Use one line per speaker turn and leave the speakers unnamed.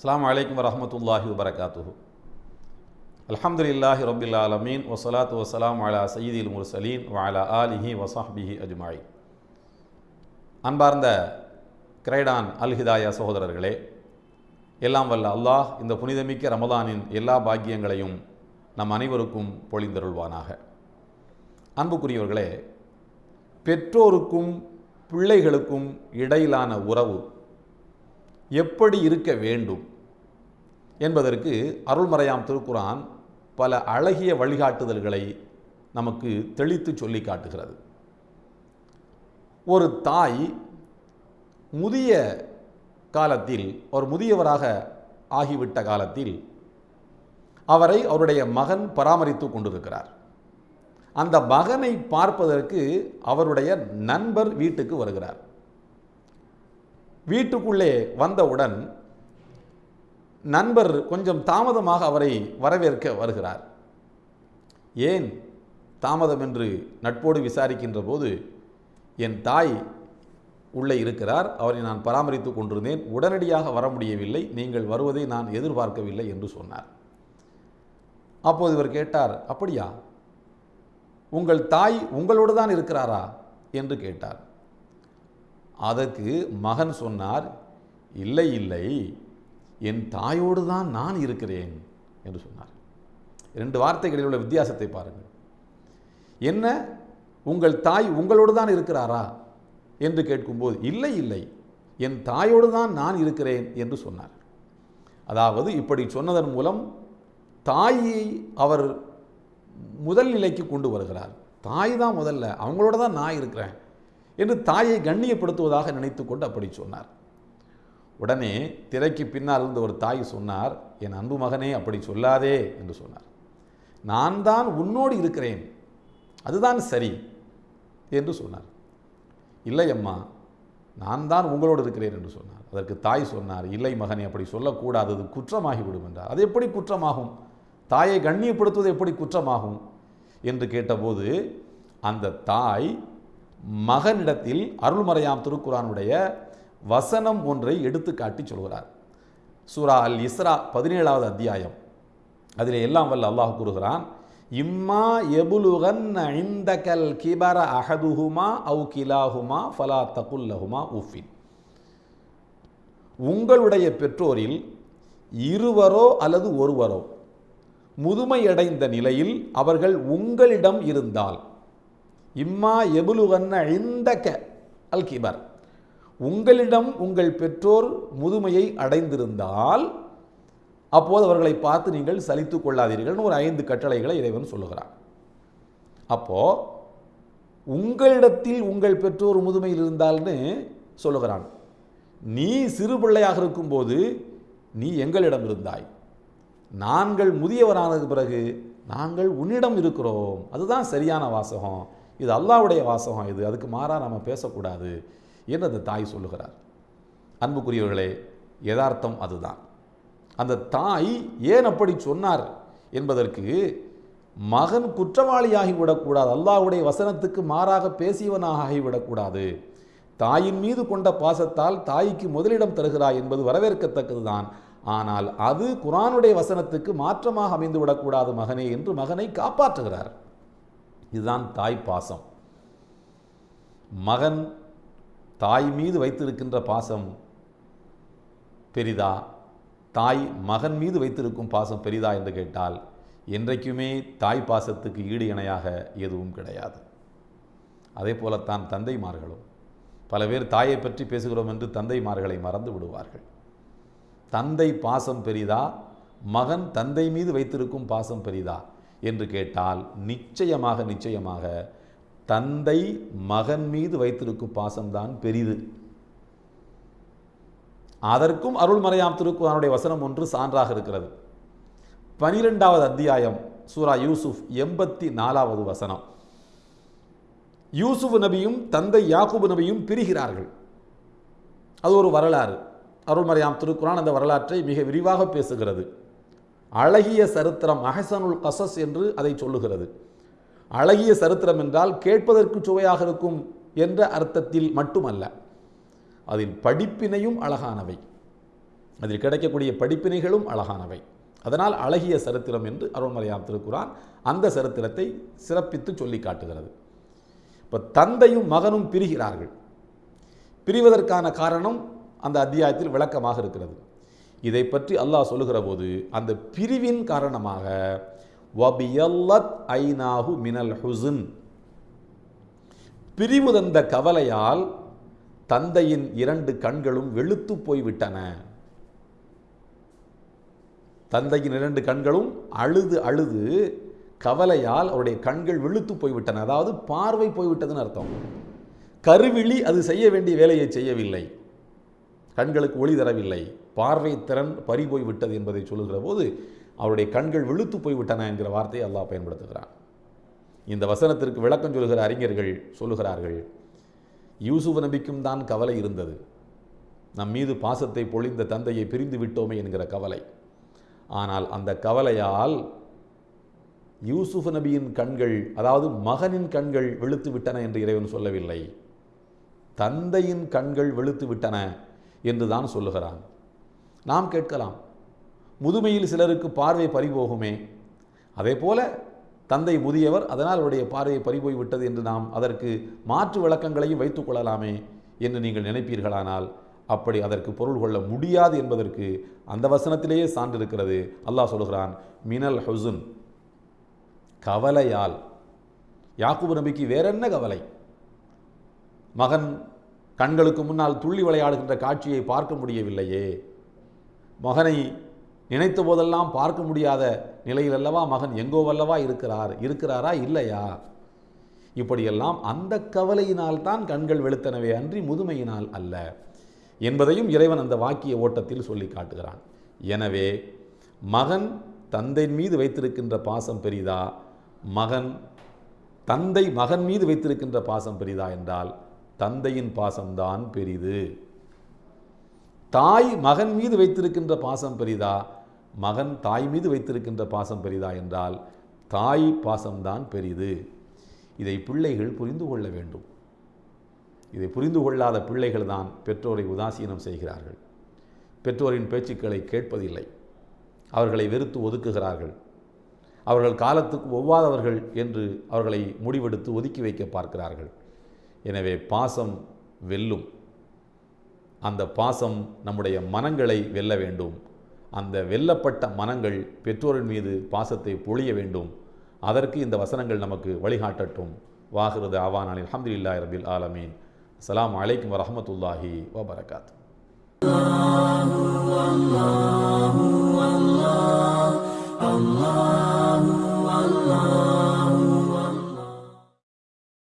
அஸ்லாம் வலைக்கம் வரமத்துல்லாஹி வபரகாத்துஹு அலமதுல்லாஹி ரபில் ஆலமீன் வசலாத்து வசலாம் அலா சயீதில் முர்சலீன் வாலா ஆலிஹி வசாஹ்பிஹி அஜ்மாய் அன்பார்ந்த கிரைடான் அல் ஹிதாயா சகோதரர்களே எல்லாம் வல்ல அல்லாஹ் இந்த புனிதமிக்க ரமதானின் எல்லா பாக்கியங்களையும் நம் அனைவருக்கும் பொழிந்தருள்வானாக. அன்புக்குரியவர்களே பெற்றோருக்கும் பிள்ளைகளுக்கும் இடையிலான உறவு எப்படி இருக்க வேண்டும்? என்பதற்கு அருள்மறையாம் திருக்குரான் பல அழகிய வழிகாட்டுதல்களை நமக்கு தெளித்து சொல்லி காட்டுகிறது. ஒரு தாய் முதிய காலத்தில் ஒரு முதியவராக ஆகிவிட்ட காலத்தில் அவரை அவருடைய மகன் பராமரித்து கொண்டிருக்கிறார். அந்த மகனை பார்ப்பதற்கு அவருடைய நண்பர் வீட்டுக்கு வருகிறார். வீட்டுக்குள்ளே வந்தவுடன் நண்பர் கொஞ்சம் தாமதமாக அவரை வரவேற்க வருகிறார். ஏன் தாமதம் என்று நட்போடு விசாரிக்கின்ற போது என் தாய் உள்ளே இருக்கிறார். அவரை நான் பராமரித்து கொண்டிருந்தேன். உடனடியாக வர முடியவில்லை. நீங்கள் வருவதை நான் எதிர்பார்க்கவில்லை என்று சொன்னார். அப்போது இவர் கேட்டார் அப்படியா? உங்கள் தாய் உங்களோடு தான் இருக்கிறாரா? என்று கேட்டார். அதற்கு மகன் சொன்னார் இல்லை இல்லை. என் தாயோடு தான் நான் இருக்கிறேன் என்று சொன்னார். இரண்டு வார்த்தைகளில் உள்ள வித்தியாசத்தை பாருங்கள். என்ன? உங்கள் தாய் உங்களோடு தான் இருக்கிறாரா? என்று கேட்கும்போது இல்லை இல்லை. என் தாயோடு தான் நான் இருக்கிறேன் என்று சொன்னார். அதாவது இப்படி சொன்னதன் மூலம் தாயை அவர் முதல் நிலைக்கு கொண்டு வருகிறார். தாய் தான் முதல்ல அவங்களோட தான் நான் இருக்கிறேன் என்று தாயை கண்ணியப்படுத்துவதாக நினைத்து கொண்டு அப்படி சொன்னார். உடனே திரைக்கு பின்னால் இருந்த ஒரு தாய் சொன்னார் என் அன்பு மகனே அப்படி சொல்லாதே என்று சொன்னார். நான் தான் உன்னோடு இருக்கிறேன். அதுதான் சரி என்று சொன்னார். இல்லை அம்மா நான் தான் உங்களோடு இருக்கிறேன் என்று சொன்னார். அதற்கு தாய் சொன்னார் இல்லை மகனே அப்படி சொல்லக்கூடாது. அது குற்றமாகிவிடும் என்றார். அது எப்படி குற்றமாகும்? தாயை கண்ணியப்படுத்துவது எப்படி குற்றமாகும்? என்று கேட்டபோது அந்த தாய் மகனிடத்தில் அருள்மறையாம் திருக்குறானுடைய வசனம் ஒன்றை எடுத்து காட்டி சொல்கிறார். சூரா அல் இஸ்ரா பதினேழாவது அத்தியாயம். அதில் எல்லாம் வல்ல அல்லாஹ் கூறுகிறான் இம்மா எபுலுகன் இந்தகல் கிபர அஹதுஹுமா அவு கிலாஹுமா ஃபலா தகுல்லஹுமா உஃபின். உங்களுடைய பெற்றோரில் இருவரோ அல்லது ஒருவரோ முதுமையடைந்த நிலையில் அவர்கள் உங்களிடம் இருந்தால் இம்மா எபுலுகன்ன இந்தக அல் கிபர். உங்களிடம் உங்கள் பெற்றோர் முதுமையை அடைந்திருந்தால் அப்போது அவர்களை பார்த்து நீங்கள் சலித்து கொள்ளாதீர்கள்னு ஒரு ஐந்து கட்டளைகளை இறைவன் சொல்லுகிறார் அப்போ உங்களிடத்தில் உங்கள் பெற்றோர் முதுமையில் இருந்தால்னு சொல்லுகிறான். நீ சிறு பிள்ளையாக இருக்கும்போது நீ எங்களிடம் இருந்தாய். நாங்கள் முதியவரானது பிறகு நாங்கள் உன்னிடம் இருக்கிறோம். அதுதான் சரியான வாசகம். இது அல்லாவுடைய வாசகம் இது. அதுக்கு மாறாக நம்ம பேசக்கூடாது. என்று அந்த தாய் சொல்லுகிறார். அன்புக்குரியவர்களே யதார்த்தம் அதுதான். அந்த தாய் ஏன் அப்படி சொன்னார் என்பதற்கு மகன் குற்றவாளியாகி விடக்கூடாது அல்லாஹ்வுடைய வசனத்துக்கு மாறாக பேசியவனாக ஆகிவிடக்கூடாது தாயின் மீது கொண்ட பாசத்தால் தாய்க்கு முதலிடம் தருகிறாய் என்பது வரவேற்கத்தக்கதுதான். ஆனால் அது குரானுடைய வசனத்துக்கு மாற்றமாக அமைந்து விடக்கூடாது மகனே என்று மகனை காப்பாற்றுகிறார். இதுதான் தாய் பாசம். மகன் தாய் மீது வைத்திருக்கின்ற பாசம் பெரிதா? தாய் மகன் மீது வைத்திருக்கும் பாசம் பெரிதா என்று கேட்டால் என்றைக்குமே தாய் பாசத்துக்கு ஈடு இணையாக எதுவும் கிடையாது. அதே போலத்தான் தந்தைமார்களும். பல பேர் தாயை பற்றி பேசுகிறோம் என்று தந்தைமார்களை மறந்து விடுவார்கள். தந்தை பாசம் பெரிதா? மகன் தந்தை மீது வைத்திருக்கும் பாசம் பெரிதா? என்று கேட்டால் நிச்சயமாக நிச்சயமாக தந்தை மகன் மீது வைத்திருக்கும் பாசம்தான் பெரிது. அதற்கும் அருள்மறையாம் திருக்குறானுடைய வசனம் ஒன்று சான்றாக இருக்கிறது. பனிரெண்டாவது அத்தியாயம் சூரா யூசுப் எண்பத்தி நாலாவது வசனம். யூசுப் நபியும் தந்தை யாக்குபு நபியும் பிரிகிறார்கள். அது ஒரு வரலாறு. அருள்மறையாம் திருக்குறான் அந்த வரலாற்றை மிக விரிவாக பேசுகிறது. அழகிய சரித்திரம் அஹசனுல் கசஸ் என்று அதை சொல்லுகிறது. அழகிய சரித்திரம் என்றால் கேட்பதற்கு சுவையாக இருக்கும் என்ற அர்த்தத்தில் மட்டுமல்ல அதில் படிப்பினையும் அழகானவை. அதில் கிடைக்கக்கூடிய படிப்பினைகளும் அழகானவை. அதனால் அழகிய சரித்திரம் என்று அருள்மலையாம் திருக்குறான் அந்த சரித்திரத்தை சிறப்பித்து சொல்லி காட்டுகிறது. இப்போ தந்தையும் மகனும் பிரிகிறார்கள். பிரிவதற்கான காரணம் அந்த அத்தியாயத்தில் விளக்கமாக இருக்கிறது. இதை பற்றி அல்லாஹ் சொல்லுகிற போது அந்த பிரிவின் காரணமாக வபியல்லத் ஐநாஹு மினல் ஹுசுன். பிரிவு தந்த கவலையால் தந்தையின் இரண்டு கண்களும் வெளுத்து போய்விட்டன. தந்தையின் இரண்டு கண்களும் அழுது அழுது கவலையால் அவருடைய கண்கள் வெளுத்து போய்விட்டன. அதாவது பார்வை போய்விட்டதுன்னு அர்த்தம். கருவிழி அது செய்ய வேண்டிய வேலையை செய்யவில்லை. கண்களுக்கு ஒளி தரவில்லை. பார்வை திறன் பறி போய் விட்டது என்பதை சொல்லுகிற போது அவருடைய கண்கள் வெளுத்து போய்விட்டன என்கிற வார்த்தையை அல்லாஹ் பயன்படுத்துகிறான். இந்த வசனத்திற்கு விளக்கம் சொல்கிற அறிஞர்கள் சொல்லுகிறார்கள் யூசுப் நபிக்கும் தான் கவலை இருந்தது. நம் மீது பாசத்தை பொழிந்த தந்தையை பிரிந்து விட்டோமே என்கிற கவலை. ஆனால் அந்த கவலையால் யூசுப் நபியின் கண்கள் அதாவது மகனின் கண்கள் வெளுத்து விட்டன என்று இறைவன் சொல்லவில்லை. தந்தையின் கண்கள் வெளுத்து விட்டன என்று தான் சொல்லுகிறான். நாம் கேட்கலாம் முதுமையில் சிலருக்கு பார்வை பறிபோகுமே. அதே போல தந்தை முதியவர் அதனால் அவருடைய பார்வையை பறிபோய் விட்டது என்று நாம் அதற்கு மாற்று விளக்கங்களையும் வைத்துக் கொள்ளலாமே என்று நீங்கள் நினைப்பீர்களானால் அப்படி அதற்கு பொருள் கொள்ள முடியாது என்பதற்கு அந்த வசனத்திலேயே சான்று இருக்கிறது அல்லாஹ் சொல்கிறான் மினல் ஹுசுன். கவலையால். யாக்குபு நபிக்கு வேறென்ன கவலை? மகன் கண்களுக்கு முன்னால் துள்ளி விளையாடுகின்ற காட்சியை பார்க்க முடியவில்லையே. மகனை நினைத்த போதெல்லாம் பார்க்க முடியாத நிலையில் அல்லவா மகன் எங்கோவல்லவா இருக்கிறார் இருக்கிறாரா இல்லையா? இப்படியெல்லாம் அந்த கவலையினால் தான் கண்கள் வெளுத்தனவே அன்றி முதுமையினால் அல்ல என்பதையும் இறைவன் அந்த வாக்கிய ஓட்டத்தில் சொல்லி காட்டுகிறான். எனவே மகன் தந்தை மீது வைத்திருக்கின்ற பாசம் பெரிதா? மகன் தந்தை மகன் மீது வைத்திருக்கின்ற பாசம் பெரிதா என்றால் தந்தையின் பாசம்தான் பெரிது. தாய் மகன் மீது வைத்திருக்கின்ற பாசம் பெரிதா? மகன் தாய் மீது வைத்திருக்கின்ற பாசம் பெரிதா என்றால் தாய் பாசம்தான் பெரிது. இதை பிள்ளைகள் புரிந்து கொள்ள வேண்டும். இதை புரிந்து கொள்ளாத பிள்ளைகள் தான் பெற்றோரை உதாசீனம் செய்கிறார்கள். பெற்றோரின் பேச்சுக்களை கேட்பதில்லை. அவர்களை வெறுத்து ஒதுக்குகிறார்கள். அவர்கள் காலத்துக்கு ஒவ்வாதவர்கள் என்று அவர்களை முடிவெடுத்து ஒதுக்கி வைக்க பார்க்கிறார்கள். எனவே பாசம் வெல்லும். அந்த பாசம் நம்முடைய மனங்களை வெல்ல வேண்டும். அந்த வெல்லப்பட்ட மனங்கள் பெற்றோரின் மீது பாசத்தை பொழிய வேண்டும். அதற்கு இந்த வசனங்கள் நமக்கு வழிகாட்டட்டும். வாகிறது ஆவானாலில் அல்ஹம்துலில்லாஹி ரபில் ஆலமீன். அஸ்லாம் அலைக்கும் வரமத்துல்லாஹி வபரகாத்.
Allah